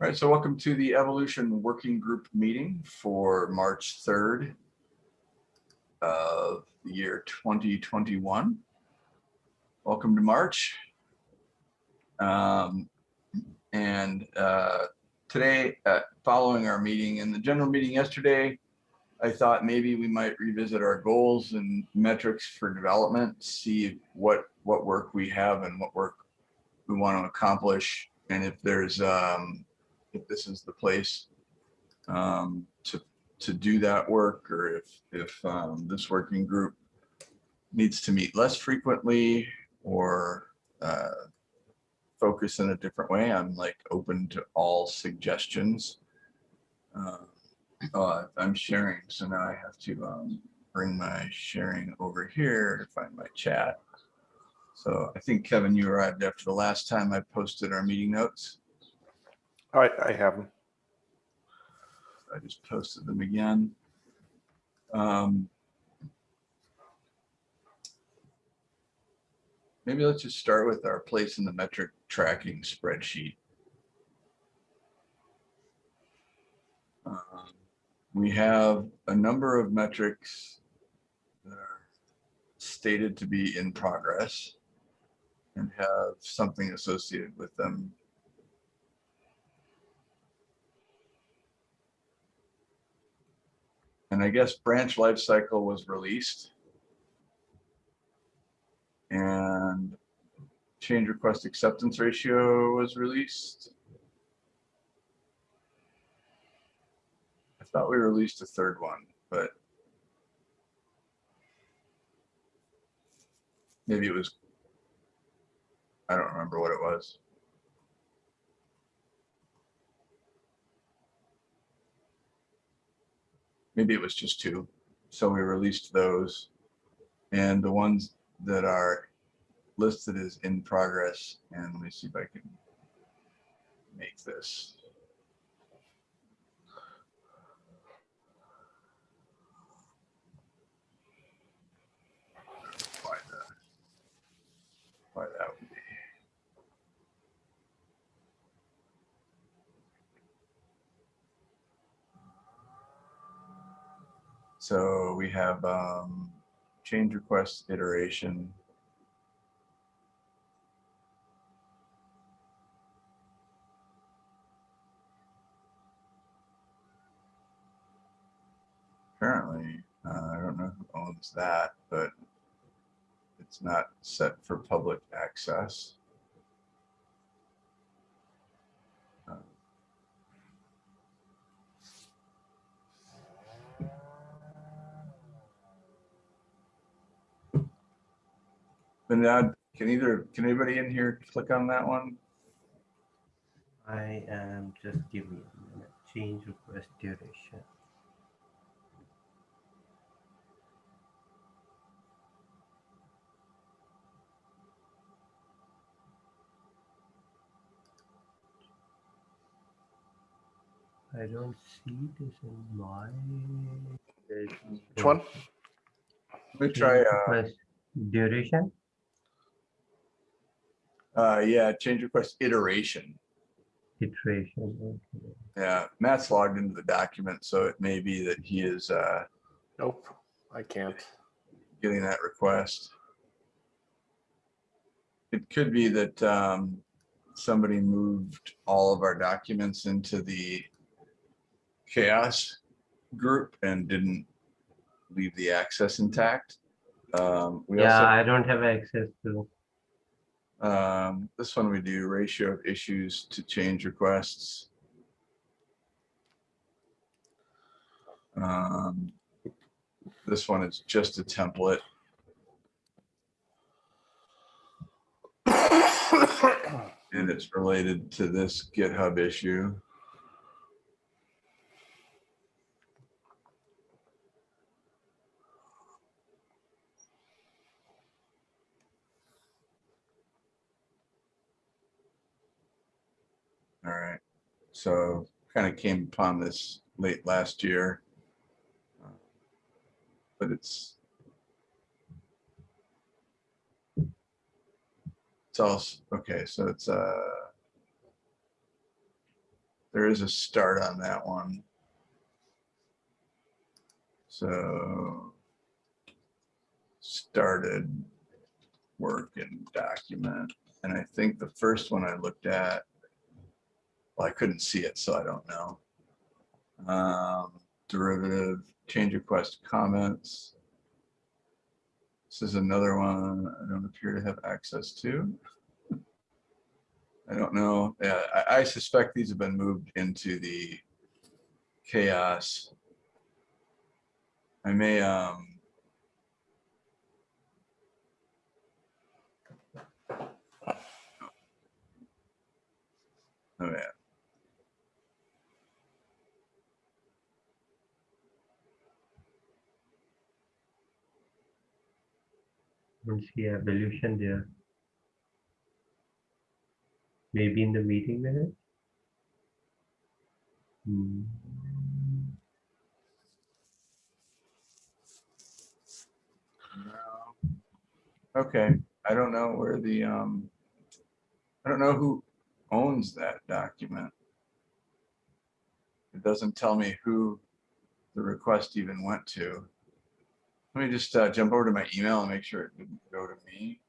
All right, so welcome to the Evolution Working Group meeting for March 3rd of the year 2021. Welcome to March. Um, and uh, today, uh, following our meeting and the general meeting yesterday, I thought maybe we might revisit our goals and metrics for development, see what what work we have and what work we want to accomplish, and if there's um, if this is the place um, to to do that work, or if if um, this working group needs to meet less frequently or uh, focus in a different way. I'm like open to all suggestions. Uh, oh, I'm sharing, so now I have to um, bring my sharing over here to find my chat. So I think Kevin, you arrived after the last time I posted our meeting notes. Right, I have them. I just posted them again. Um, maybe let's just start with our place in the metric tracking spreadsheet. Um, we have a number of metrics that are stated to be in progress and have something associated with them And I guess branch life cycle was released. And change request acceptance ratio was released. I thought we released a third one, but maybe it was, I don't remember what it was. Maybe it was just two. So we released those. And the ones that are listed as in progress, and let me see if I can make this. Why that, why that would be. So we have um, change request iteration. Apparently, uh, I don't know who owns that, but it's not set for public access. Vinod, can either, can anybody in here click on that one? I am just giving a minute. Change request duration. I don't see this in my. Which one? Let me try, uh, Request Duration, uh, yeah, change request iteration. iteration. okay. Yeah, Matt's logged into the document, so it may be that he is uh, Nope, I can't. getting that request. It could be that um, somebody moved all of our documents into the CHAOSS group and didn't leave the access intact. Um, we Yeah, also, I don't have access to. Um, this one we do ratio of issues to change requests. Um, this one is just a template. And it's related to this GitHub issue. All right, so kind of came upon this late last year. But it's It's also, okay, so it's uh there is a start on that one. So started work and document. And I think the first one I looked at, well, I couldn't see it, so I don't know. Um, derivative, change request comments. This is another one I don't appear to have access to. I don't know. Yeah, I, I suspect these have been moved into the CHAOSS. I may, um, oh yeah, don't see evolution there. Maybe in the meeting minutes? Hmm. Okay, I don't know where the, um, I don't know who owns that document. It doesn't tell me who the request even went to. Let me just uh, jump over to my email and make sure it didn't go to me.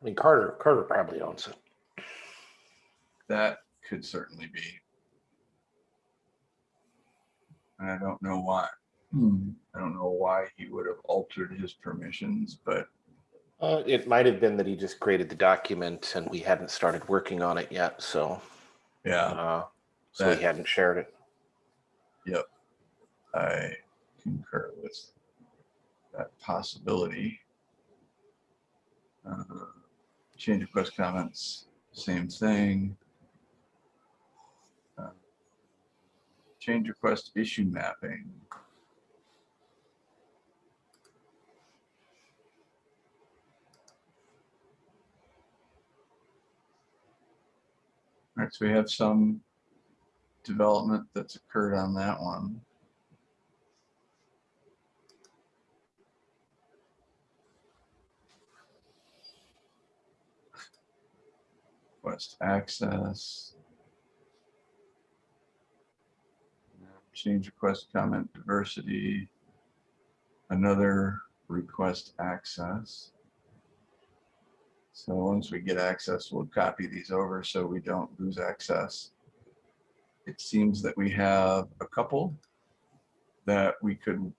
I mean, Carter, Carter probably owns it. That could certainly be. And I don't know why. I don't know why he would have altered his permissions, but Uh, it might have been that he just created the document and we hadn't started working on it yet, so, yeah, uh, so That- he hadn't shared it. I concur with that possibility. Uh, Change request comments, same thing. Uh, Change request issue mapping. All right, so we have some development that's occurred on that one. Request access. Change request comment diversity. Another request access. So once we get access, we'll copy these over so we don't lose access. It seems that we have a couple that we could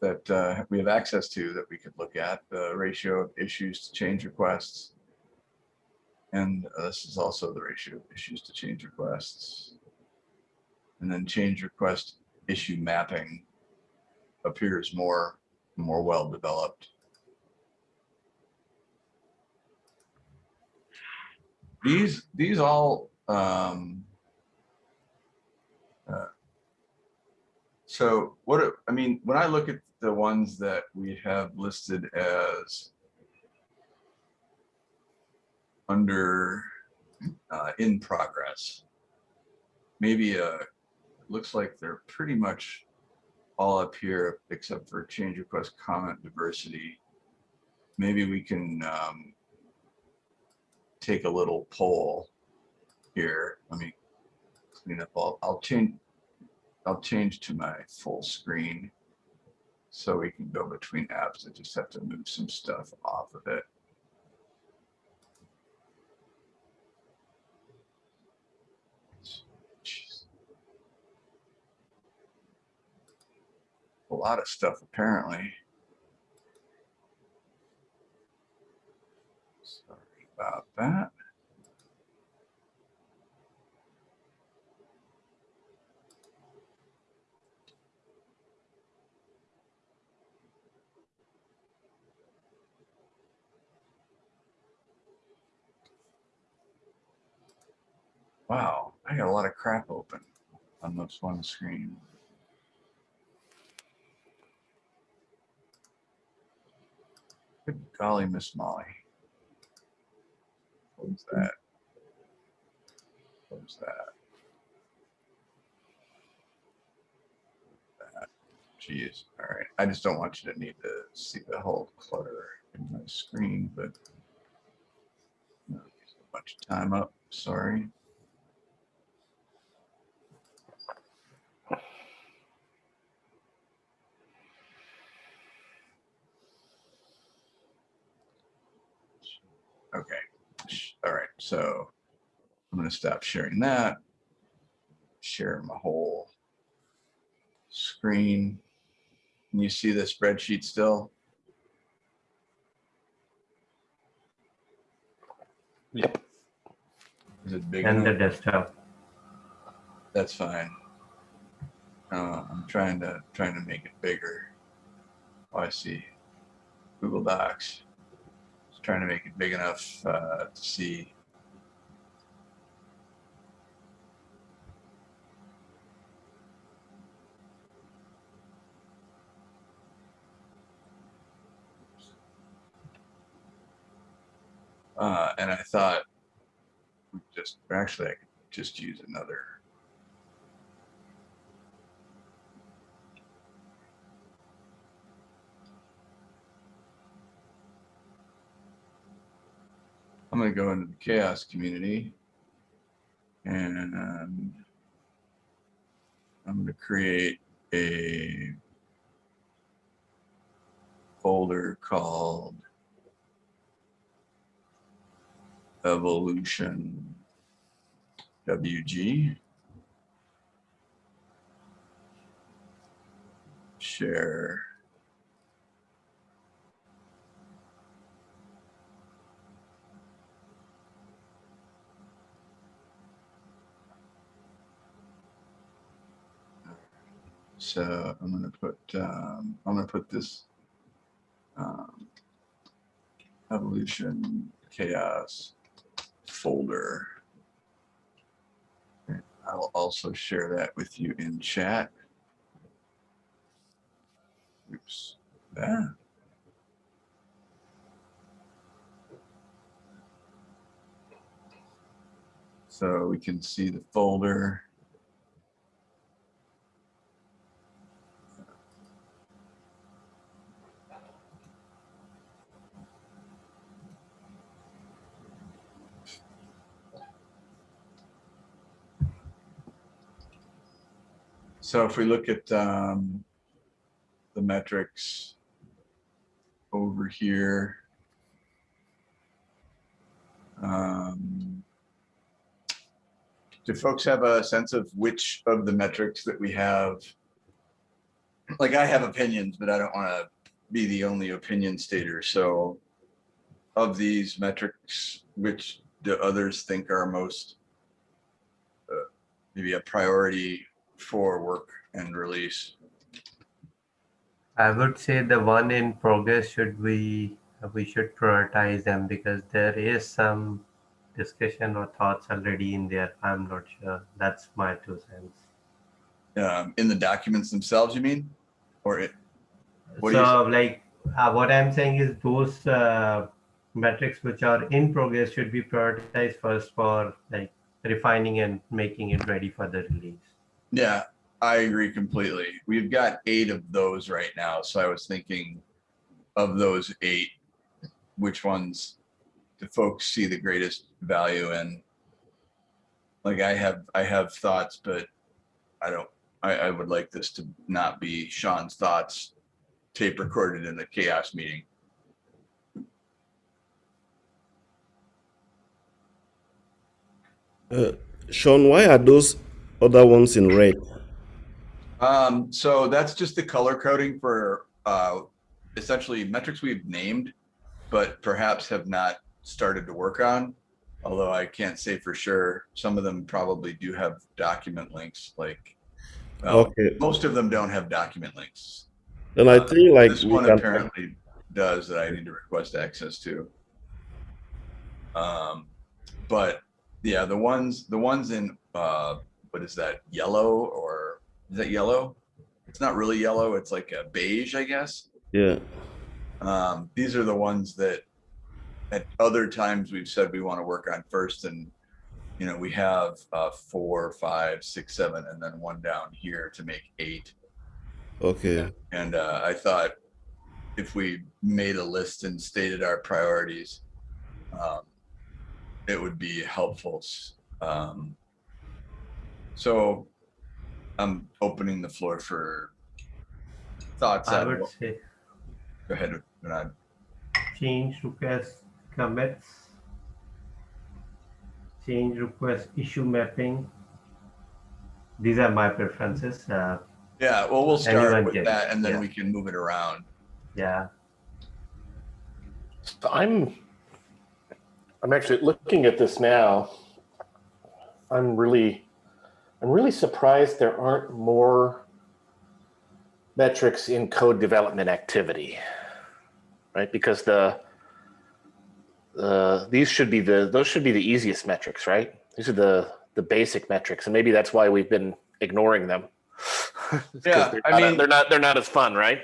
that uh, we have access to that we could look at the ratio of issues to change requests. And uh, this is also the ratio of issues to change requests. And then change request issue mapping appears more, more well developed. These, these all, um, uh, so what, I mean, when I look at the ones that we have listed as under uh, in progress. Maybe uh looks like they're pretty much all up here except for change request comment diversity. Maybe we can um, take a little poll here. Let me clean up all, I'll change, I'll change to my full screen so we can go between apps. I just have to move some stuff off of it. A lot of stuff apparently. Sorry about that. Wow, I got a lot of crap open on this one screen. Good golly, Miss Molly. Close that. Close that. That. Jeez, all right. I just don't want you to need to see the whole clutter in my screen, but. no, bunch of time up, sorry. Okay, all right, so I'm gonna stop sharing that. Share my whole screen. Can you see the spreadsheet still? Yep. Is it big And the desktop. That's fine. Uh, I'm trying to, trying to make it bigger. Oh, I see. Google Docs. Trying to make it big enough, uh, to see. Uh, and I thought just, actually, I could just use another. I'm gonna go into the CHAOSS community. And um, I'm gonna create a folder called evolution WG. Share. So I'm gonna put, um, I'm gonna put this um, evolution CHAOSS folder. I'll also share that with you in chat. Oops, that. So we can see the folder. So if we look at um, the metrics over here, um, do folks have a sense of which of the metrics that we have? Like I have opinions, but I don't want to be the only opinion stater. So of these metrics, which do others think are most uh, maybe a priority for work and release? I would say the one in progress should we we should prioritize them because there is some discussion or thoughts already in there. I'm not sure. That's my two cents. Um, in the documents themselves, you mean? Or it, What do you so like uh, what I'm saying is those uh, metrics which are in progress should be prioritized first for like refining and making it ready for the release. Yeah, I agree completely. We've got eight of those right now. So I was thinking of those eight, which ones do folks see the greatest value in? Like I have, I have thoughts, but I don't, I, I would like this to not be Sean's thoughts tape recorded in the CHAOSS meeting. Uh, Sean, why are those other ones in red? Um, so that's just the color coding for, uh, essentially metrics we've named, but perhaps have not started to work on. Although I can't say for sure, some of them probably do have document links, like, well, Okay, most of them don't have document links. And I Uh, think like This one can, apparently does that I need to request access to. Um, but yeah, the ones, the ones in, uh, what is that, yellow or, is that yellow? It's not really yellow, it's like a beige, I guess. yeah, Um, these are the ones that at other times we've said we want to work on first and you know, we have uh four, five, six, seven, and then one down here to make eight. okay, And uh, I thought if we made a list and stated our priorities, um, it would be helpful. Um, so I'm opening the floor for thoughts. I would what- say Go ahead, Bernard. change request commits, change request issue mapping. These are my preferences. Uh, Yeah, well, we'll start with can, that and then yeah. we can move it around. yeah, So I'm, I'm actually looking at this now. I'm really, I'm really surprised there aren't more metrics in code development activity, right? Because the, the, these should be the, those should be the easiest metrics, right? These are the, the basic metrics, and maybe that's why we've been ignoring them. Yeah, I not- mean- they're not, they're not as fun, right?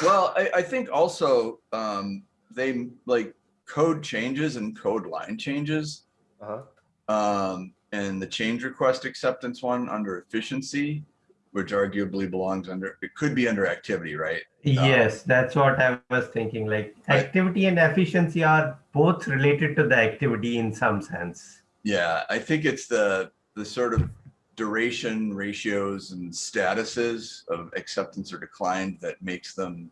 Well, I, I think also, um, they like code changes and code line changes. Uh-huh. Um, and the change request acceptance one under efficiency, which arguably belongs under, it could be under activity, right? yes, that's what I was thinking. Like activity and efficiency are both related to the activity in some sense. Yeah, I think it's the, the sort of duration ratios and statuses of acceptance or declined that makes them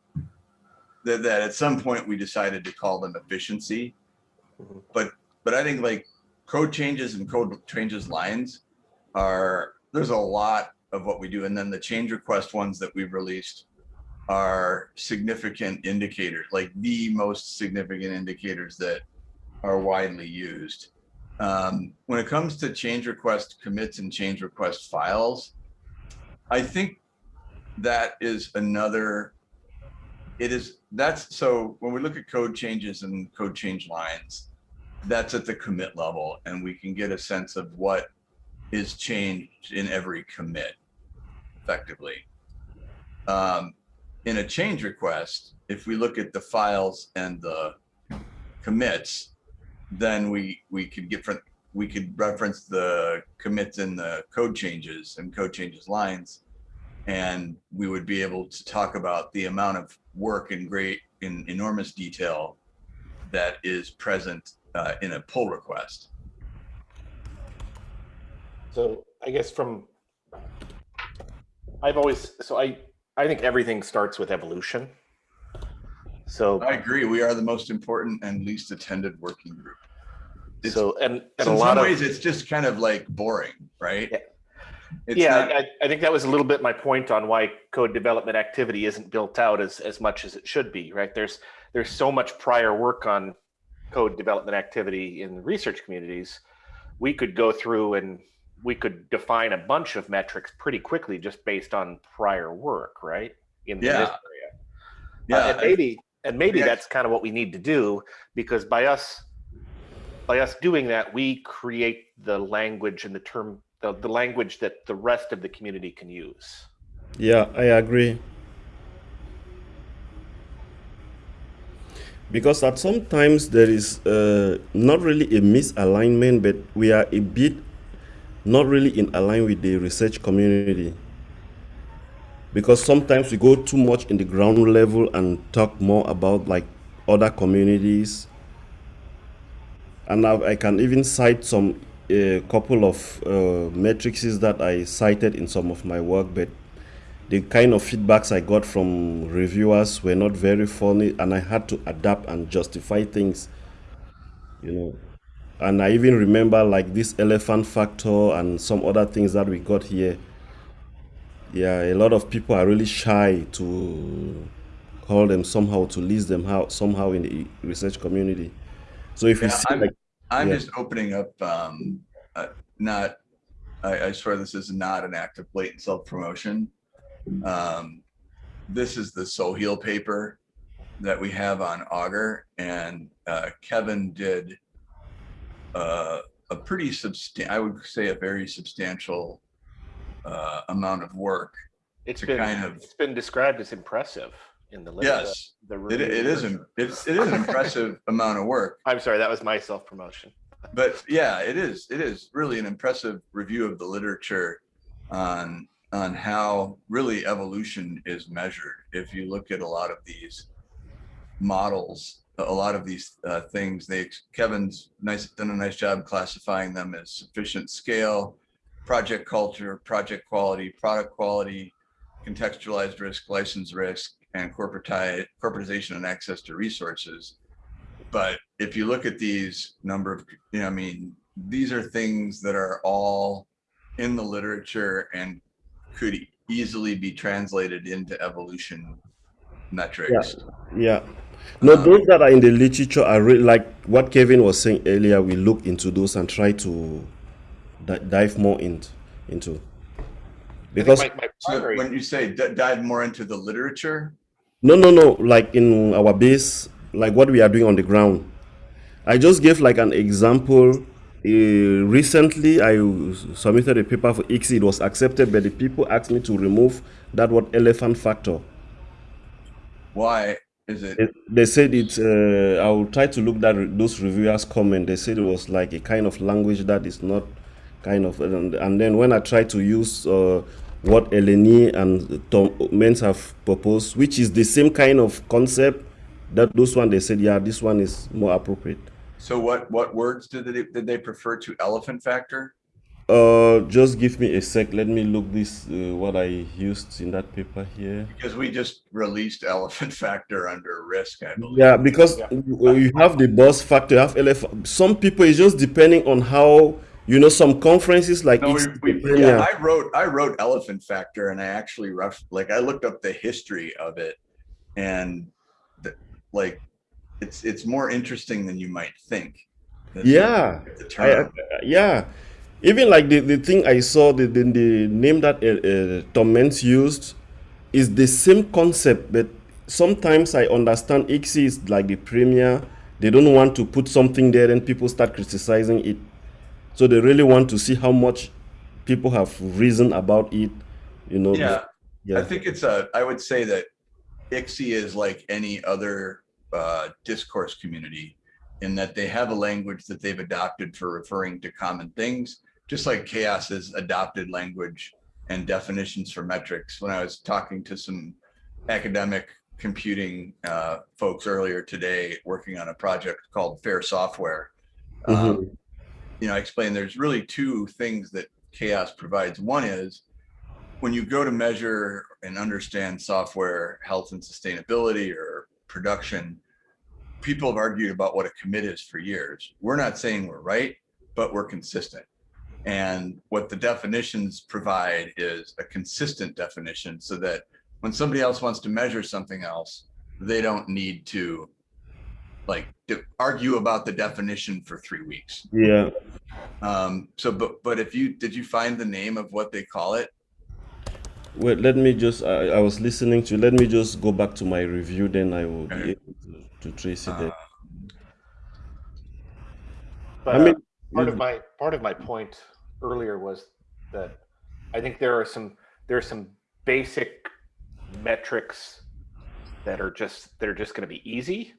that, that at some point we decided to call them efficiency. Mhm. But, but I think like code changes and code changes lines are, there's a lot of what we do. And then the change request ones that we've released are significant indicators, like the most significant indicators that are widely used. Um, when it comes to change request commits and change request files, I think that is another, it is, that's, so when we look at code changes and code change lines, that's at the commit level and we can get a sense of what is changed in every commit effectively. Um, in a change request, if we look at the files and the commits, then we, we could get from, we could reference the commits in the code changes and code changes lines. And we would be able to talk about the amount of work in great, in enormous detail that is present uh, in a pull request. So I guess from, I've always, so I, I think everything starts with evolution. So, I agree. We are the most important and least attended working group. It's- so, and, and a in lot some of, ways, it's just kind of like boring, right? Yeah. It's yeah, not- I, I think that was a little bit my point on why code development activity isn't built out as, as much as it should be, right? There's, there's so much prior work on code development activity in research communities. We could go through and we could define a bunch of metrics pretty quickly just based on prior work, right? In Yeah. this area. Uh, Yeah, and maybe and maybe Yeah. that's kind of what we need to do because by us by us doing that we create the language and the term the, the language that the rest of the community can use Yeah, I agree. Because at sometimes there is uh, not really a misalignment, but we are a bit not really in align with the research community. Because sometimes we go too much in the ground level and talk more about like other communities. And I, I can even cite some a couple of uh, matrices that I cited in some of my work, but the kind of feedbacks I got from reviewers were not very funny, and I had to adapt and justify things, you know. And I even remember like this elephant factor and some other things that we got here. Yeah, a lot of people are really shy to call them somehow to list them out somehow in the research community. So if you see I'm- like I'm Yeah. just opening up, um, uh, not, I, I swear this is not an act of blatant self-promotion. Um, this is the Soheal paper that we have on Augur and, uh, Kevin did uh, a pretty substan, I would say a very substantial uh, amount of work. it's been kind of- it's been described as impressive in the literature Yes, the it, it is, im- it's, it is an impressive amount of work. i'm sorry that was my self-promotion but yeah, it is. It is really an impressive review of the literature on on how really evolution is measured. If you look at a lot of these models a lot of these uh, things. They Kevin's nice done a nice job classifying them as sufficient scale, project culture, project quality, product quality, contextualized risk, license risk, and corporati- corporatization and access to resources. But if you look at these number of, you know, I mean, these are things that are all in the literature and could easily be translated into evolution metrics. Yeah. No, Um, those that are in the literature are really like what Kevin was saying earlier. We look into those and try to dive more in, into. Because my, my So when you say d- dive more into the literature, no, no, no, like in our base, like what we are doing on the ground. I just gave like an example. Uh, recently, I submitted a paper for ICSE. It was accepted, but the people asked me to remove that word elephant factor. why is it? It- They said it. Uh, I will try to look that re- those reviewers' comment. They said it was like a kind of language that is not kind of. And, and then when I tried to use uh, what Eleni and Tom Mens have proposed, which is the same kind of concept, that those one they said, yeah, this one is more appropriate. So what what words did they did they prefer to elephant factor? Uh, just give me a sec. Let me look this uh, what I used in that paper here. Because we just released elephant factor under risk, I believe. Yeah, because Yeah. you you have the bus factor, you have LF. Some people it's just depending on how you know some conferences like No, we, we, yeah, I wrote I wrote elephant factor and I actually rough like I looked up the history of it and the, like it's it's more interesting than you might think. Yeah, the I, I- yeah. Even like the, the thing I saw, the, the, the name that uh, uh, used is the same concept, but sometimes I understand ICSE is like the premier. They don't want to put something there, and people start criticizing it. So they really want to see how much people have reason about it. You know. yeah, Yeah. I think it's a I would say that ICSE is like any other uh, discourse community in that they have a language that they've adopted for referring to common things, just like CHAOSS has adopted language and definitions for metrics. When I was talking to some academic computing uh, folks earlier today, working on a project called Fair Software, um, you know, I explained there's really two things that CHAOSS provides. One is when you go to measure and understand software health and sustainability or production, people have argued about what a commit is for years. We're not saying we're right, but we're consistent. And what the definitions provide is a consistent definition so that when somebody else wants to measure something else, they don't need to like to argue about the definition for three weeks. yeah. Um, so, but, but if you, did you find the name of what they call it? Wait, let me just. I, I was listening to. Let me just go back to my review. Then I will be able to, to trace it. There. but, I mean, uh, part of my part of my point earlier was that I think there are some there are some basic metrics that are just that are just going to be easy,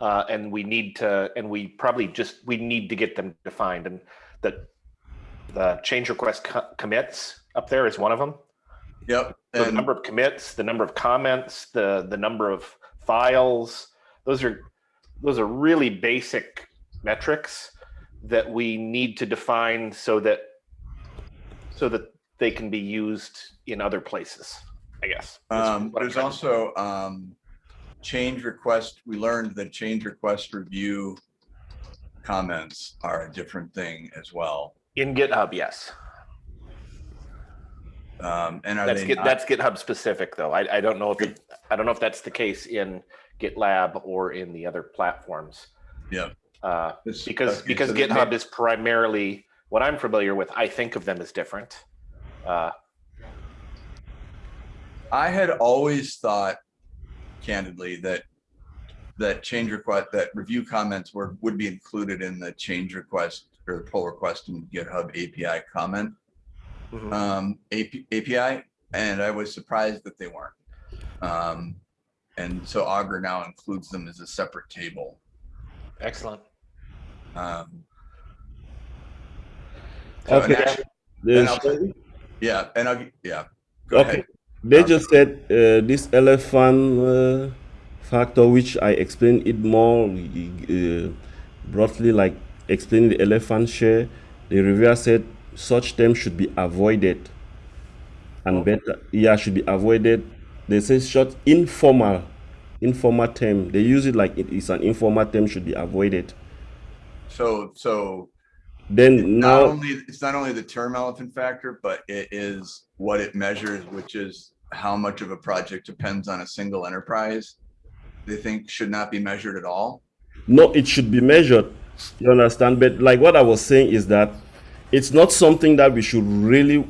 uh, and we need to and we probably just we need to get them defined. And the the change request co- commits up there is one of them. Yep. So the number of commits, the number of comments, the the number of files, those are those are really basic metrics that we need to define so that so that they can be used in other places, I guess. um, there's also, um, change request, we learned that change request review comments are a different thing as well. in GitHub, yes. Um, and That's they Git, not- that's GitHub specific though. I, I don't know if it, I don't know if that's the case in GitLab or in the other platforms. Yeah. Uh, because okay, because so GitHub is primarily what I'm familiar with. I think of them as different. Uh, I had always thought candidly that that change request, that review comments were, would be included in the change request or the pull request in GitHub API comment, mhm. um, AP, API, and I was surprised that they weren't. Um, and so Augur now includes them as a separate table. Excellent. Um, so, Okay. actu- Then and I'll- yeah, and I'll, yeah, go Okay. ahead. They Okay. just said uh, this elephant uh, factor, which I explained it more uh, broadly, like explaining the elephant share. The reviewer said such terms should be avoided, and better, yeah, should be avoided. They say short informal, informal term. They use it like it is an informal term should be avoided. So, so Then not now, only, it's not only the term elephant factor, but it is what it measures, which is how much of a project depends on a single enterprise. They think should not be measured at all. No, it should be measured. You understand? But like what I was saying is that it's not something that we should really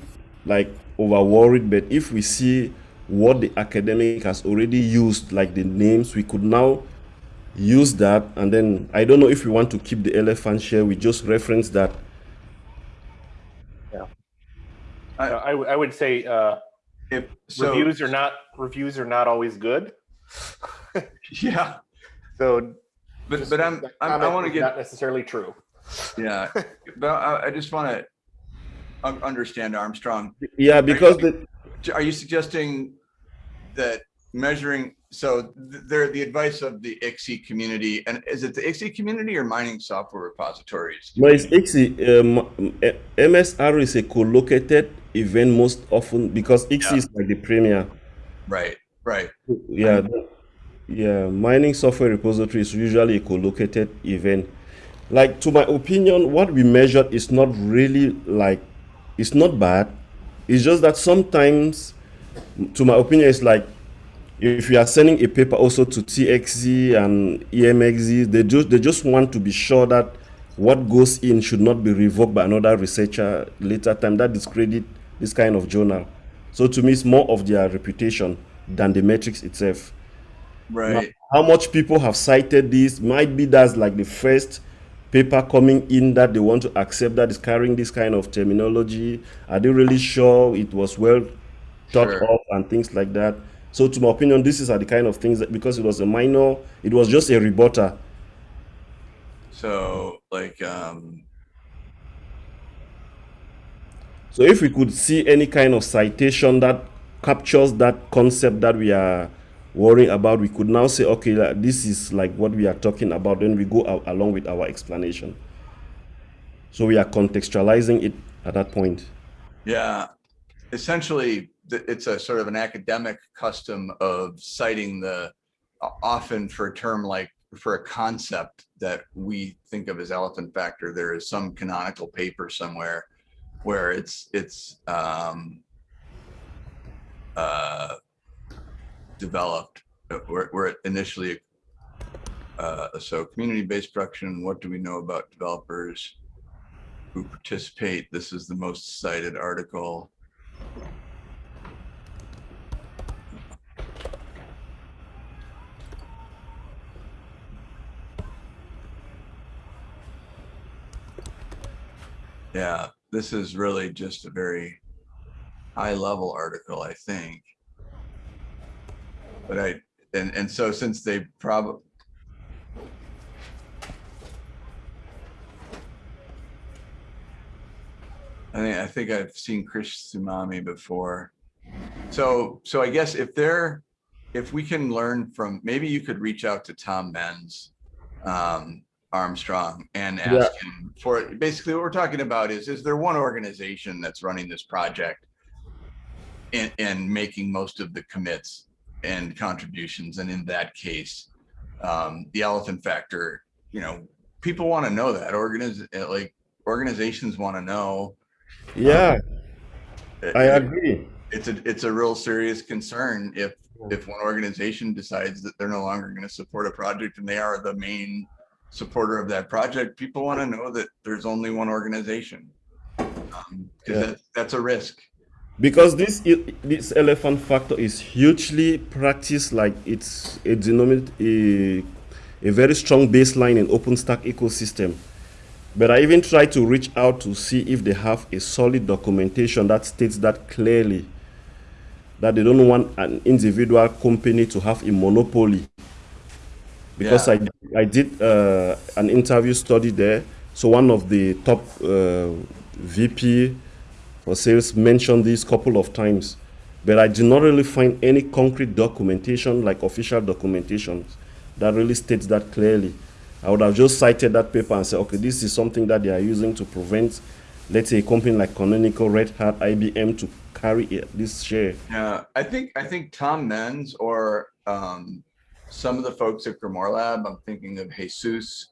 like over worried. But if we see what the academic has already used, like the names, we could now use that. And then I don't know if we want to keep the elephant share. We just reference that. Uh, I would say uh, If, so, reviews are not reviews are not always good. yeah, So, but, but I'm, I'm- I comment want to get, not necessarily true. Yeah, but I, I just want to understand Armstrong. Yeah, because the, Are you suggesting that measuring, so th- they're the advice of the ICSE community, and is it the ICSE community or mining software repositories? no, it's ICSE. Um, MSR is a co-located event most often because ICSE Yeah. is like the premier. Right, right. Yeah, th- yeah. Mining software repository is usually a co-located event. Like to my opinion, what we measured is not really like it's not bad. It's just that sometimes, to my opinion, it's like if you are sending a paper also to TXZ and EMXZ, they just they just want to be sure that what goes in should not be revoked by another researcher later time. That discredit this kind of journal. So to me, it's more of their reputation than the metrics itself. Right. How much people have cited this might be that's like the first paper coming in that they want to accept that is carrying this kind of terminology. Are they really sure it was well thought Sure. of and things like that? So to my opinion, this is the kind of things that because it was a minor, it was just a rebutter. So like, um, So if we could see any kind of citation that captures that concept that we are worrying about, we could now say, okay, like, this is like what we are talking about. Then we go along with our explanation. So we are contextualizing it at that point. yeah, essentially, it's a sort of an academic custom of citing the, often for a term like, for a concept that we think of as elephant factor, there is some canonical paper somewhere where it's, it's, um, uh, developed, uh, it initially, uh, so community-based production, what do we know about developers who participate? This is the most cited article. Yeah, this is really just a very high level article, I think. But I, and, and so since they probably. I think, I think I've seen Chris Tsunami before. So, so I guess if they're, if we can learn from, maybe you could reach out to Tom Mens, um, Armstrong and ask him for, basically what we're talking about is, is there one organization that's running this project? And, and making most of the commits and contributions. And in that case, um, the elephant factor, you know, people want to know that organiz, like organizations want to know. Yeah, It- I it- agree. It's a, it's a real serious concern if, if one organization decides that they're no longer going to support a project and they are the main supporter of that project, people want to know that there's only one organization. Um, Yeah. that, that's a risk. Because this this elephant factor is hugely practiced like it's a denominate a, a very strong baseline in openstack ecosystem but i even try to reach out to see if they have a solid documentation that states that clearly that they don't want an individual company to have a monopoly because Yeah. I, I did uh, an interview study there. So one of the top uh, VP sales mentioned this couple of times but I did not really find any concrete documentation, like official documentation, that really states that clearly. I would have just cited that paper and said, okay, this is something that they are using to prevent, let's say, a company like Canonical, Red Hat, IBM to carry it- this share. Yeah, I think, I think Tom Mens or um, some of the folks at Grimoire Lab, I'm thinking of Jesus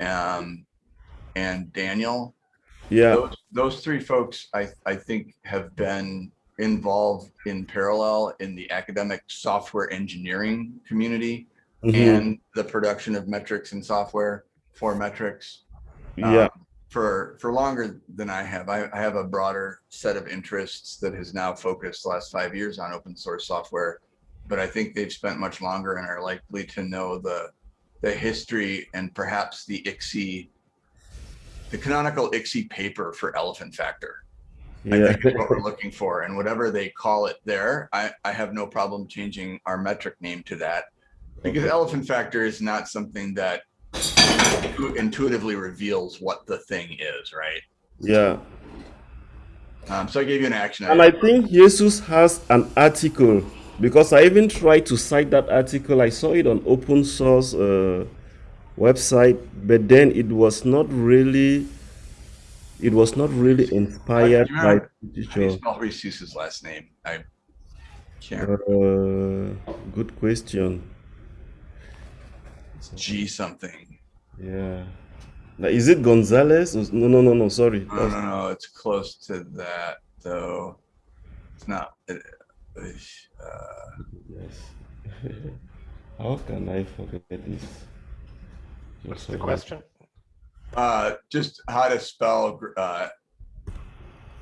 um, and Daniel. Yeah, Those, those three folks, I, I think have been involved in parallel in the academic software engineering community mhm, and the production of metrics and software for metrics. yeah, um, For, for longer than I have. I, I have a broader set of interests that has now focused the last five years on open source software. But I think they've spent much longer and are likely to know the, the history and perhaps the ICSE, the canonical ICSE paper for elephant factor. I think is what we're looking for. And whatever they call it there, I, I have no problem changing our metric name to that. Because elephant factor is not something that intuitively reveals what the thing is, right? yeah. Um, so I gave you an action. And I item. think Jesus has an article because I even tried to cite that article. I saw it on open source uh, website, but then it was not really, it was not really inspired you by remember How do you spell last name? I can't, Uh, good question. it's G something. Yeah. Now, is it Gonzalez? No, no, no, no. Sorry. No, no, no, it's close to that though. It's not. uh, Yes. How can I forget this? What's the question? Uh, just how to spell, uh,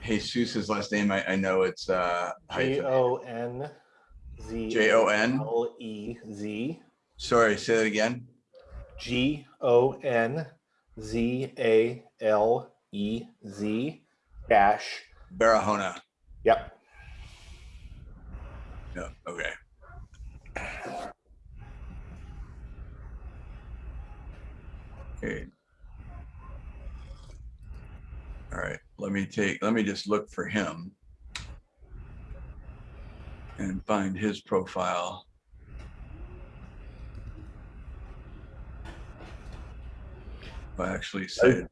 Jesus's last name. I, I know it's, uh, G hyphen. O N Z J O N. L E Z Sorry, say that again. G O N Z A L E Z dash. Barahona. Yep. No, okay. Okay. All right, let me take, let me just look for him. And find his profile. I actually by,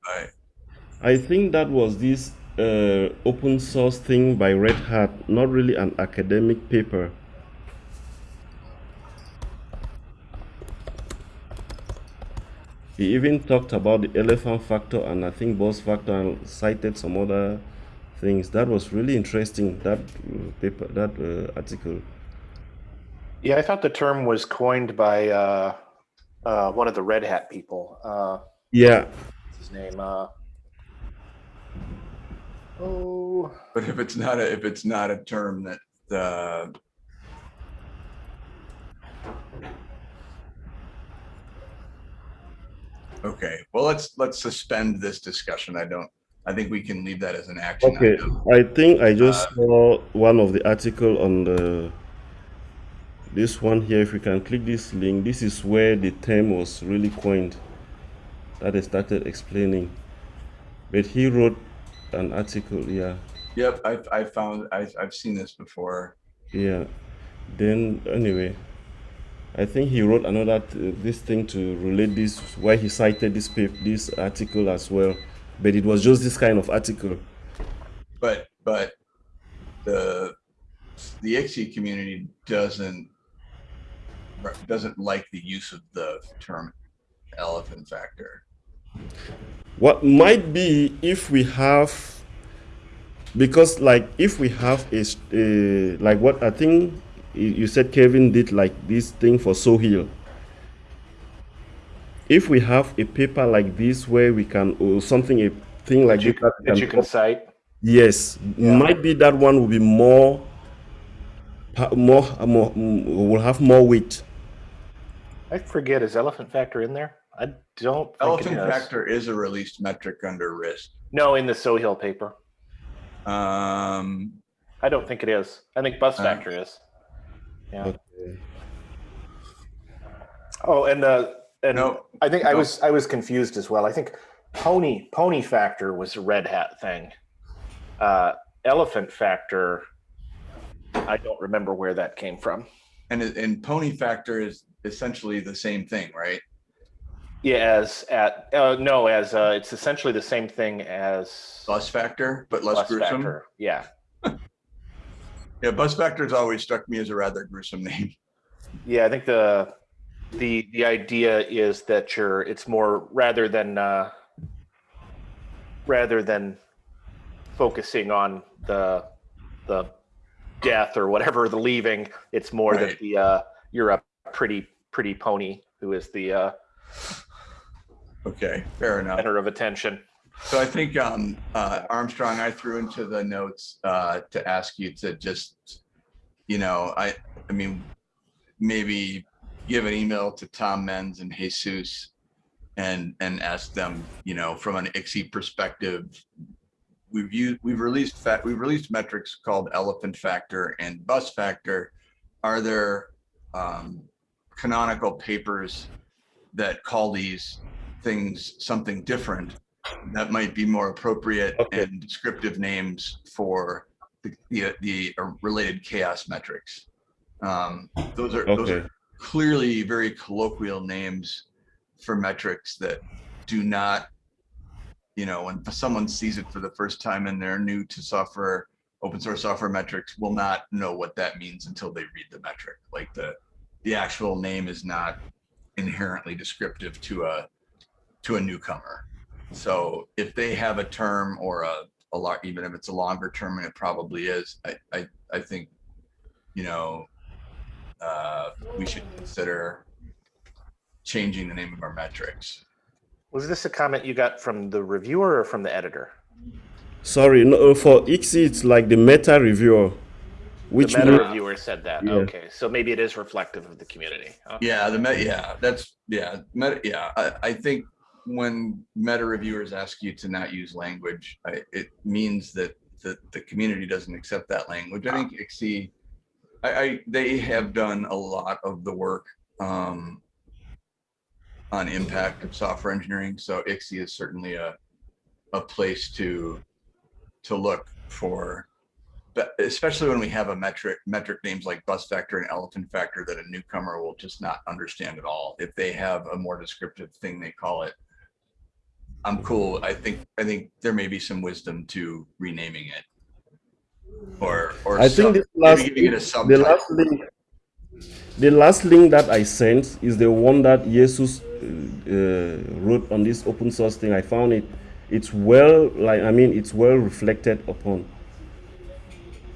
I think that was this uh, open source thing by Red Hat, not really an academic paper. He even talked about the elephant factor and I think bus factor and cited some other things. That was really interesting. That uh, paper, that uh, article. Yeah, I thought the term was coined by uh, uh, one of the Red Hat people. Uh, Yeah, what's his name? Uh, oh, but if it's not a, if it's not a term that, uh. Okay, well, let's, let's suspend this discussion. I don't, I think we can leave that as an action. Okay, item. I think I just uh, saw one of the article on the this one here. If you can click this link, this is where the term was really coined. That they started explaining. But he wrote an article, yeah, Yep, I've, I found, I've, I've seen this before. yeah. Then anyway, I think he wrote another t- this thing to relate this why he cited this paper, this article as well. But it was just this kind of article. But, but the, the ICSE community doesn't, doesn't like the use of the term elephant factor. What might be if we have, because like if we have a, a- like what I think you you said Kevin did like this thing for Sohill. If we have a paper like this where we can or something a thing like that you, that that can you can cite. yes Yeah. might be that one will be more more more will have more weight. I forget, is elephant factor in there? I don't think Elephant it is. factor is a released metric under risk. No, in the Sohill paper. Um, I don't think it is. I think bus Uh, factor is. Yeah. Okay. Oh, and the and No, I think I was I was confused as well. I think pony pony factor was a red hat thing. Uh, elephant factor I don't remember where that came from. And, and pony factor is essentially the same thing, right? Yeah, as at uh, no, as uh, it's essentially the same thing as Bus factor, but less bus gruesome. factor. Yeah, Yeah, bus factor's always struck me as a rather gruesome name. yeah. I think the the the idea is that you're it's more rather than uh, rather than focusing on the the death or whatever the leaving. It's more Right. that the uh, you're a pretty pretty pony who is the uh, Okay, fair enough. center of attention. So I think, um, uh, Armstrong, I threw into the notes, uh, to ask you to just, you know, I, I mean, maybe give an email to Tom Mens and Jesus and, and ask them, you know, from an ICSE perspective, we've used, we've released fat, we've released metrics called elephant factor and bus factor. Are there, um, canonical papers that call these things something different that might be more appropriate Okay. and descriptive names for the, the, the uh, related CHAOSS metrics. Um, those are, those are clearly very colloquial names for metrics that do not, you know, when someone sees it for the first time and they're new to software, open source software metrics will not know what that means until they read the metric. Like the, the actual name is not inherently descriptive to a, to a newcomer. So if they have a term or a, a lot, even if it's a longer term, and it probably is, I, I, I think, you know, uh, we should consider changing the name of our metrics. Was this a comment you got from the reviewer or from the editor? Sorry, no, for ICSE, it's like the meta reviewer, which the meta means- reviewer said that. Yeah. Okay, so maybe it is reflective of the community. Okay. Yeah, the met, yeah, that's, yeah, meta, yeah, I, I think when meta reviewers ask you to not use language, I, it means that the, the community doesn't accept that language. I think ICSE, I, I, they have done a lot of the work, um, on impact of software engineering, so ICSE is certainly a, a place to, to look for but especially when we have a metric, metric names like bus factor and elephant factor that a newcomer will just not understand at all. If they have a more descriptive thing they call it, I'm cool. I think, I think there may be some wisdom to renaming it. Or, or. I sub- think this maybe last, giving it a the subtitle. last link, the last link that I sent is the one that Jesus uh, wrote on this open source thing. I found it. It's well, like I mean, it's well reflected upon.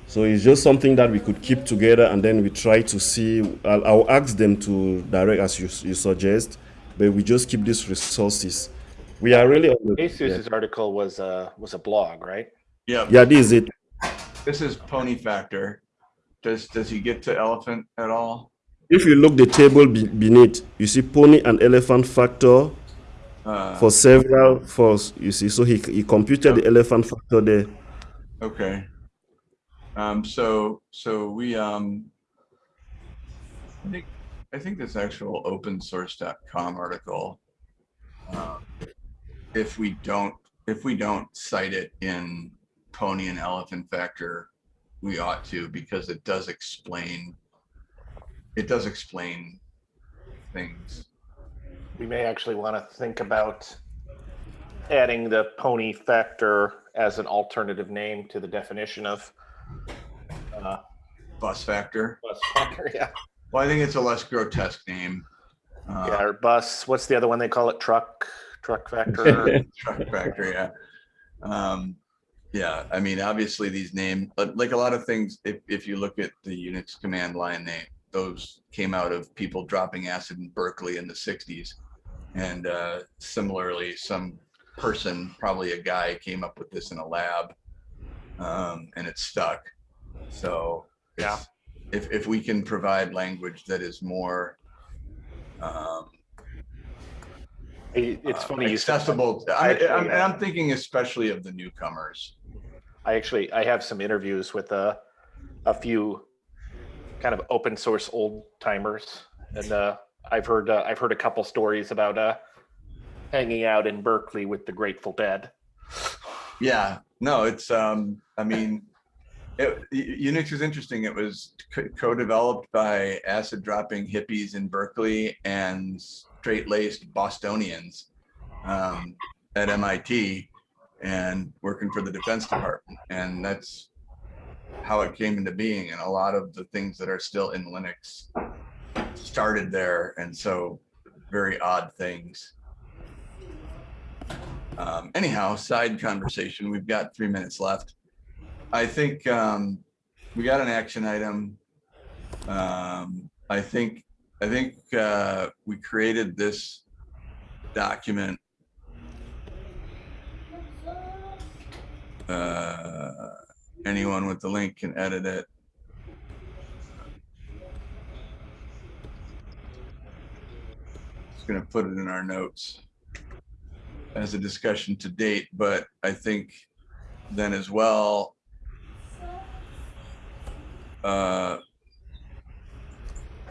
So it's just something that we could keep together, and then we try to see. I'll, I'll ask them to direct as you, you suggest, but we just keep these resources. We are really on the. Jesus's article was a was a blog, right? Yeah, Yeah, this is it. this is pony factor. Does, does he get to elephant at all? If you look the table be- beneath, you see pony and elephant factor Uh, for several for you see. So he he computed the elephant factor there. Okay. Um, so, so we, um, I think, I think this actual open source.com article, um, if we don't, if we don't cite it in pony and elephant factor, we ought to, because it does explain, it does explain things. We may actually want to think about adding the pony factor as an alternative name to the definition of uh, Bus factor. bus factor. Yeah, Well, I think it's a less grotesque name. Uh, yeah, or bus. What's the other one they call it? Truck, truck factor. truck factor, yeah um yeah i mean obviously these names like a lot of things if, if you look at the unix command line name those came out of people dropping acid in berkeley in the 60s and uh similarly some person probably a guy came up with this in a lab um and it stuck so Yeah. if if we can provide language that is more um it's uh, funny you said accessible. I, Actually, I'm, and uh, I'm thinking especially of the newcomers. I actually I have some interviews with a a few kind of open source old timers, and uh, I've heard uh, I've heard a couple stories about uh, hanging out in Berkeley with the Grateful Dead. Yeah, no, it's, um, I mean, It, Unix is interesting. It was co-developed by acid dropping hippies in Berkeley and straight laced Bostonians um, at MIT and working for the Defense Department. And that's how it came into being. And a lot of the things that are still in Linux started there. And so very odd things. Um, anyhow, side conversation. We've got three minutes left. I think um, we got an action item. Um, I think I think uh, we created this document. Uh, anyone with the link can edit it. Just gonna put it in our notes as a discussion to date, but I think then as well, uh,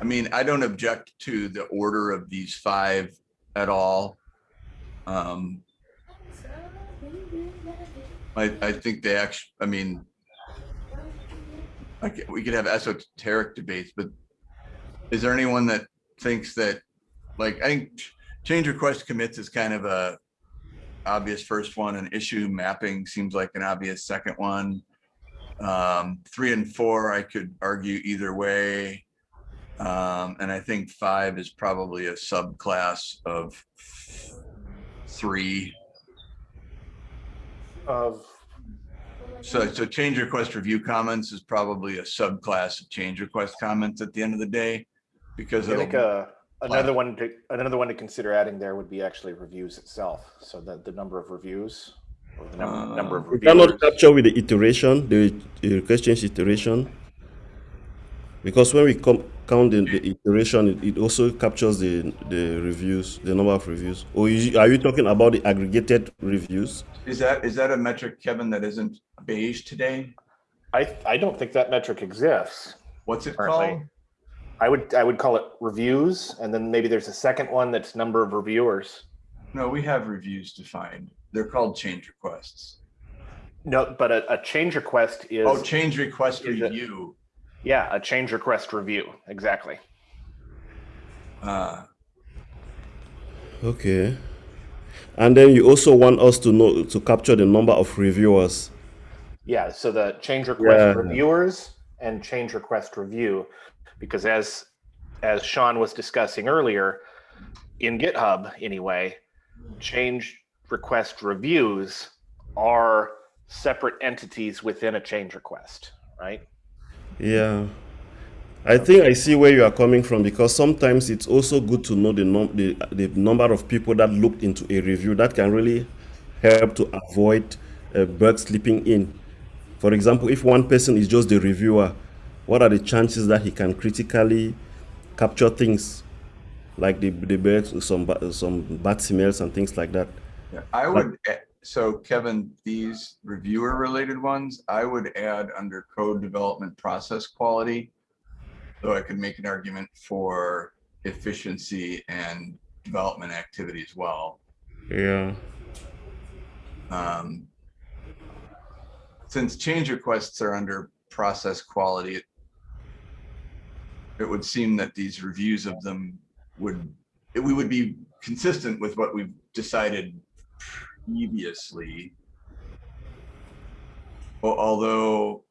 I mean, I don't object to the order of these five at all. Um, I, I think they actually, I mean, I we could have esoteric debates, but is there anyone that thinks that, like, I think change request commits is kind of a obvious first one and issue mapping seems like an obvious second one. Um, three and four, I could argue either way. Um, and I think five is probably a subclass of three. Of, So, so change request review comments is probably a subclass of change request comments at the end of the day. Because I think uh, another one to, another one to consider adding there would be actually reviews itself. So the, the number of reviews or the number, number of We cannot reviewers. capture with the iteration, the, the request change iteration. Because when we com- count the, the iteration, it, it also captures the, the reviews, the number of reviews. Oh, or is, are you talking about the aggregated reviews? is that, is that a metric, Kevin, that isn't beige today? I, I don't think that metric exists. What's it Currently. called? I would, I would call it reviews. And then maybe there's a second one that's number of reviewers. No, we have reviews defined. They're called change requests. No, but a, a change request is, Oh, change request is it- review. Yeah, a change request review. Exactly. Uh, Okay. And then you also want us to know to capture the number of reviewers. Yeah, so the change request Yeah. reviewers and change request review, because as as Sean was discussing earlier, in GitHub anyway, change request reviews are separate entities within a change request, right? Yeah. I think I see where you are coming from because sometimes it's also good to know the, num- the, the number of people that looked into a review that can really help to avoid uh, bugs slipping in. For example, if one person is just the reviewer, what are the chances that he can critically capture things like the, the bugs, some, some bad smells and things like that? yeah, I would, so Kevin, these reviewer related ones, I would add under code development process quality. Though I could make an argument for efficiency and development activity as well. Yeah. Um, Since change requests are under process quality, it- it would seem that these reviews of them would, it- we would be consistent with what we've decided previously. Al- Although,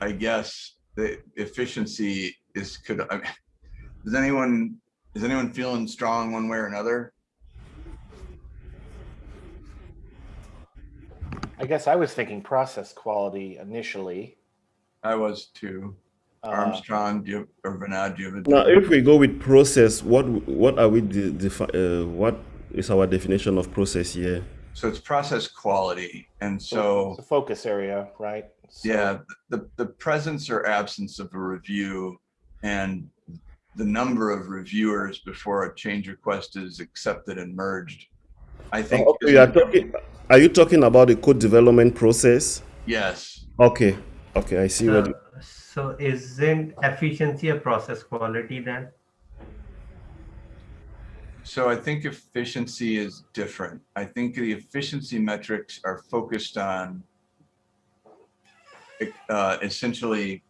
I guess the efficiency is, could, I mean, does anyone, is anyone feeling strong one way or another? I guess I was thinking process quality initially. I was too. Uh, Armstrong, do you, or Vinod, do you have a? Now, if we go with process, what what are we de- defi- uh, what is our definition of process here? So it's process quality. And so, it's a focus area, right? So- yeah, the, the presence or absence of a review and the number of reviewers before a change request is accepted and merged. I think. Oh, okay, are talking. Are you talking about the code development process? Yes, Okay. Okay, I see what. So, so isn't efficiency a process quality then? So I think efficiency is different. I think the efficiency metrics are focused on uh, essentially,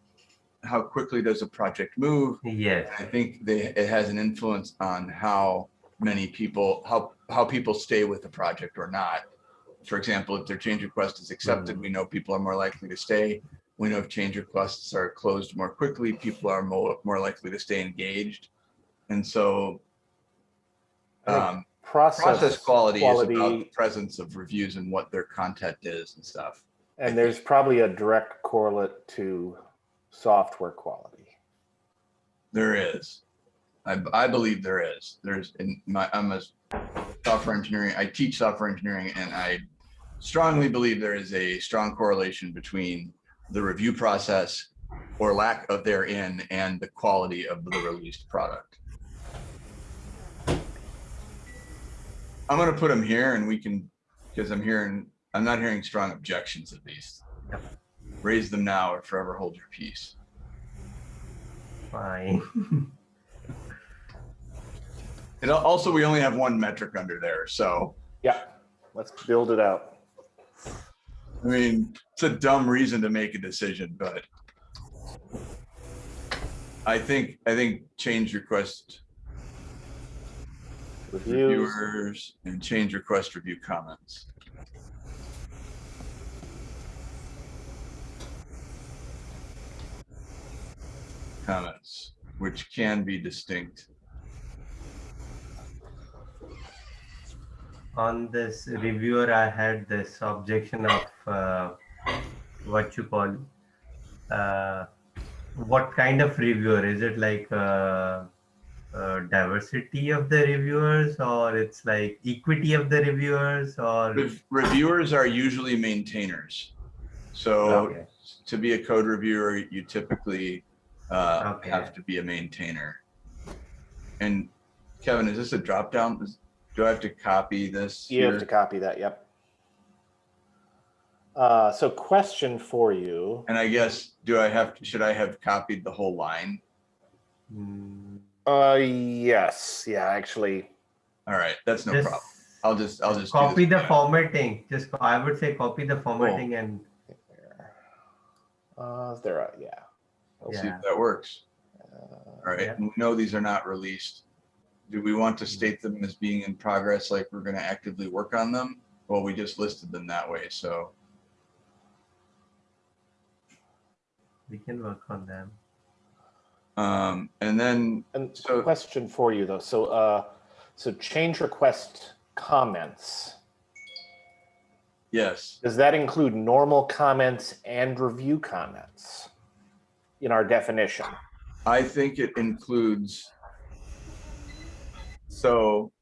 how quickly does a project move? Yes. I think they, it has an influence on how many people, how, how people stay with the project or not. For example, if their change request is accepted, we know people are more likely to stay. We know if change requests are closed more quickly, people are more, more likely to stay engaged. And so um, Process, process quality, is about the presence of reviews and what their content is and stuff. and there's probably a direct correlate to software quality. There is. I, I believe there is. There's in my, I'm a software engineering, I teach software engineering and I strongly believe there is a strong correlation between the review process or lack of therein and the quality of the released product. I'm gonna put them here and we can, because I'm hearing, I'm not hearing strong objections at least. Raise them now or forever hold your peace. Fine. And also, we only have one metric under there, so, Yeah, let's build it out. I mean, it's a dumb reason to make a decision, but I think, I think change request Reviews, reviewers and change request review comments. Comments, which can be distinct. On this reviewer, I had this objection of uh, what you call uh, what kind of reviewer? Is it like uh, uh, diversity of the reviewers, or it's like equity of the reviewers, or Rev- Reviewers are usually maintainers. So okay, to be a code reviewer, you typically uh, Okay. have to be a maintainer. And Kevin, is this a drop down? Is- Do I have to copy this? you have to copy that, yep. Uh, so question for you. And I guess, do I have, to, should I have copied the whole line? Mm, Uh, yes, yeah, actually, All right, that's no just problem. I'll just, I'll just. copy this. the formatting. Just I would say copy the formatting and uh, is there a, yeah. I'll see if that works. Uh, All right, Yeah. we know these are not released. Do we want to state them as being in progress, like we're gonna actively work on them? Well, we just listed them that way, so. we can work on them. Um, and then, And So- question for you though, so, uh, so change request comments, yes, does that include normal comments and review comments? In our definition? I think it includes. So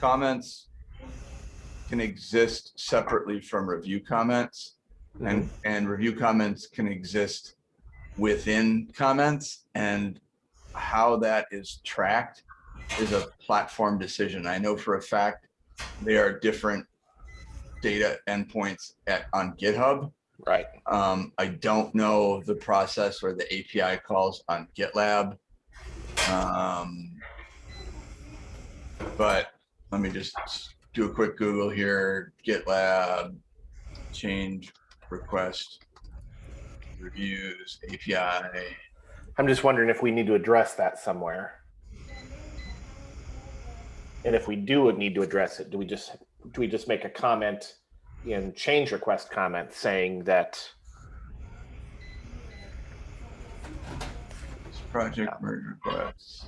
comments can exist separately from review comments and, and review comments can exist within comments and how that is tracked is a platform decision. I know for a fact they are different data endpoints at, on GitHub. Right, Um, I don't know the process or the API calls on GitLab. Um, but let me just do a quick Google here, GitLab, change request, reviews, API. I'm just wondering if we need to address that somewhere. And if we do need to address it, do we just, do we just make a comment in change request comment saying that, Project merge requests.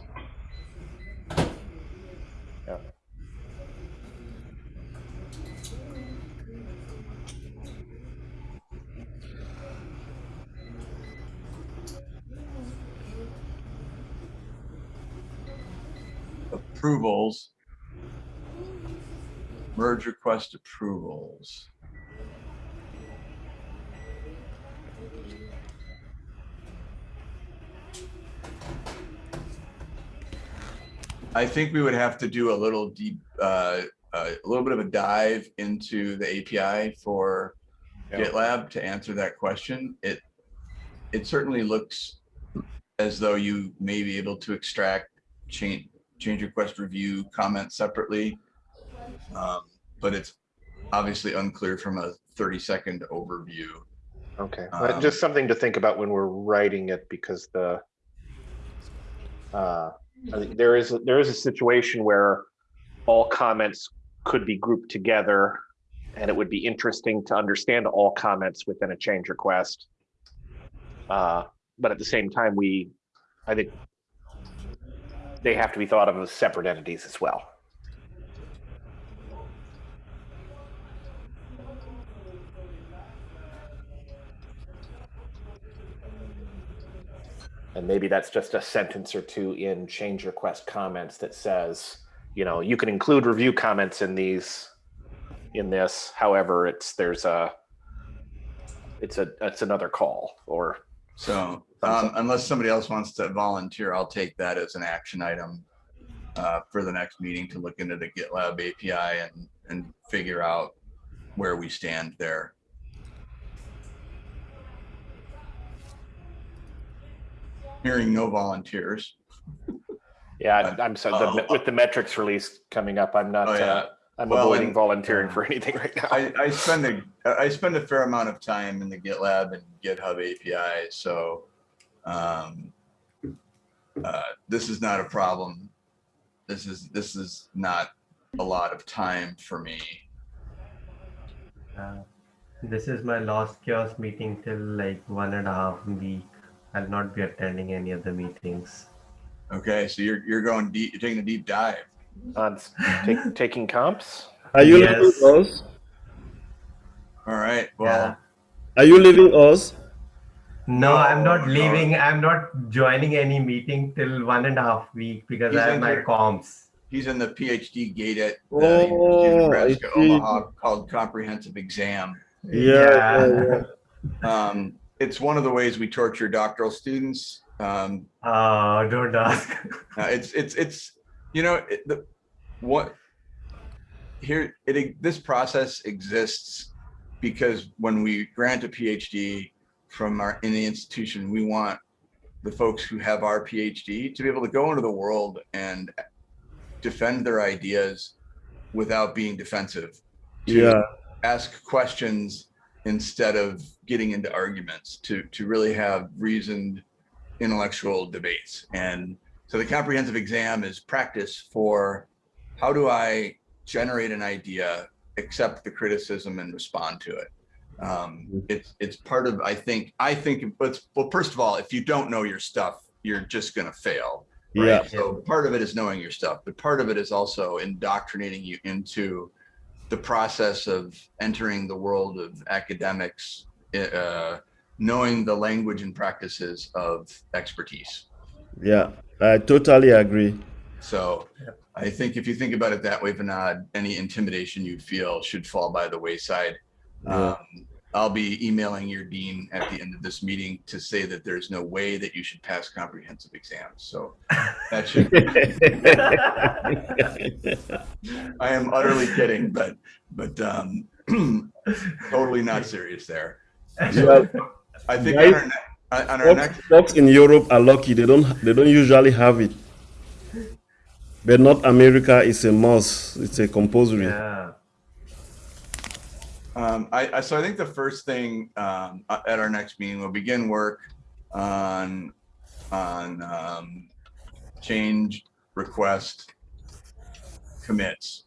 Approvals. Merge request approvals. I think we would have to do a little deep, uh, uh, a little bit of a dive into the API for Yeah. GitLab to answer that question. It, it certainly looks as though you may be able to extract change, change request review comments separately. Um, but it's obviously unclear from a thirty second overview. Okay, Um, just something to think about when we're writing it because the uh, I think there is, there is a situation where all comments could be grouped together and it would be interesting to understand all comments within a change request. Uh, But at the same time, we, I think they have to be thought of as separate entities as well. And maybe that's just a sentence or two in change request comments that says, you know, you can include review comments in these, in this, however, it's, there's a, it's a, it's another call or, So um, unless somebody else wants to volunteer, I'll take that as an action item uh, for the next meeting to look into the GitLab API and, and figure out where we stand there. Hearing no volunteers. yeah, I'm sorry, the- with the metrics release coming up, I'm not, Oh, yeah. uh, I'm Well, avoiding and- volunteering for anything right now. I, I spend a, I spend a fair amount of time in the GitLab and GitHub API, so um, uh, this is not a problem. This is, this is not a lot of time for me. Uh, this is my last CHAOSS meeting till like one and a half week. I'll not be attending any other meetings. Okay, so you're, you're going deep, you're taking a deep dive. On take- taking comps? Are you Yes. leaving us? All right, Yeah. well, Are you leaving us? No, I'm No, not no. leaving. I'm not joining any meeting till one and a half week because He's I have my inter- comps. he's in the PhD gate at the University of Oh, Nebraska. Omaha called comprehensive exam. Yeah, yeah, Um, it's one of the ways we torture doctoral students. Um, Oh, don't ask. Uh, it's it's it's you know it, the what here it this process exists because when we grant a PhD from our in the institution, we want the folks who have our PhD to be able to go into the world and defend their ideas without being defensive. to yeah. ask questions instead of getting into arguments to to really have reasoned intellectual debates and so the comprehensive exam is practice for how do i generate an idea accept the criticism and respond to it um, it's it's part of i think i think but well first of all if you don't know your stuff you're just going to fail right? Yeah. So part of it is knowing your stuff, but part of it is also indoctrinating you into the process of entering the world of academics, uh, knowing the language and practices of expertise. Yeah, I totally agree. So I think if you think about it that way, Vinod, any intimidation you feel should fall by the wayside. Yeah. Um, I'll be emailing your dean at the end of this meeting to say that there's no way that you should pass comprehensive exams. So that should, I am utterly kidding, but, but, um, totally not serious there. Yeah. I think Right. on our, on our next, folks in Europe are lucky; they don't they don't usually have it. But not America is a must. It's a compulsory. yeah. Um, I, I, so I think the first thing, um, at our next meeting, we'll begin work on, on, um, change request commits.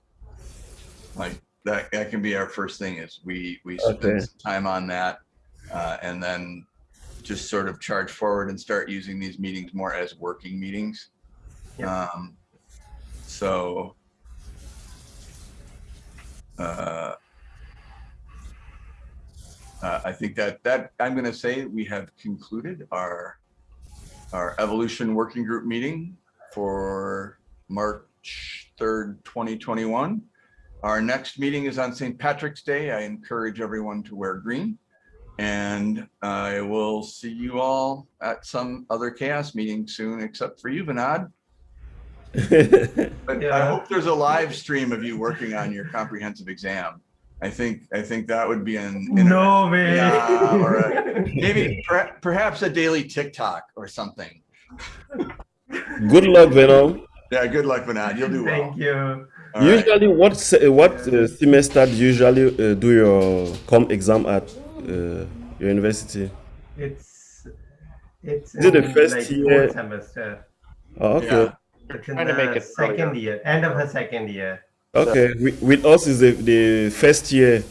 Like that, that can be our first thing is we, we Okay. spend some time on that. Uh, and then just sort of charge forward and start using these meetings more as working meetings. Yeah. Um, so, uh, uh, I think that that I'm going to say we have concluded our our evolution working group meeting for March 3rd, 2021. Our next meeting is on St. Patrick's Day. I encourage everyone to wear green. And I will see you all at some other CHAOSS meeting soon, except for you, Vinod. But I hope there's a live stream of you working on your comprehensive exam. I think, I think that would be an. No way. Yeah, all right. Maybe per- perhaps a daily TikTok or something. Good luck, Vinod. Yeah, good luck, Vinod. You'll do well. Thank you. All right. Usually, what what uh, semester do you usually uh, do your com exam at? Uh, Your university? It's it's Is it the first like year? fourth semester. Oh, okay. Yeah. It's in the make it second earlier. year, end of the second year. Okay. With, with us is the, the first year.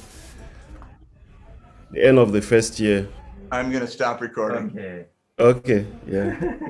The end of the first year. I'm gonna stop recording. Okay. Okay. Yeah.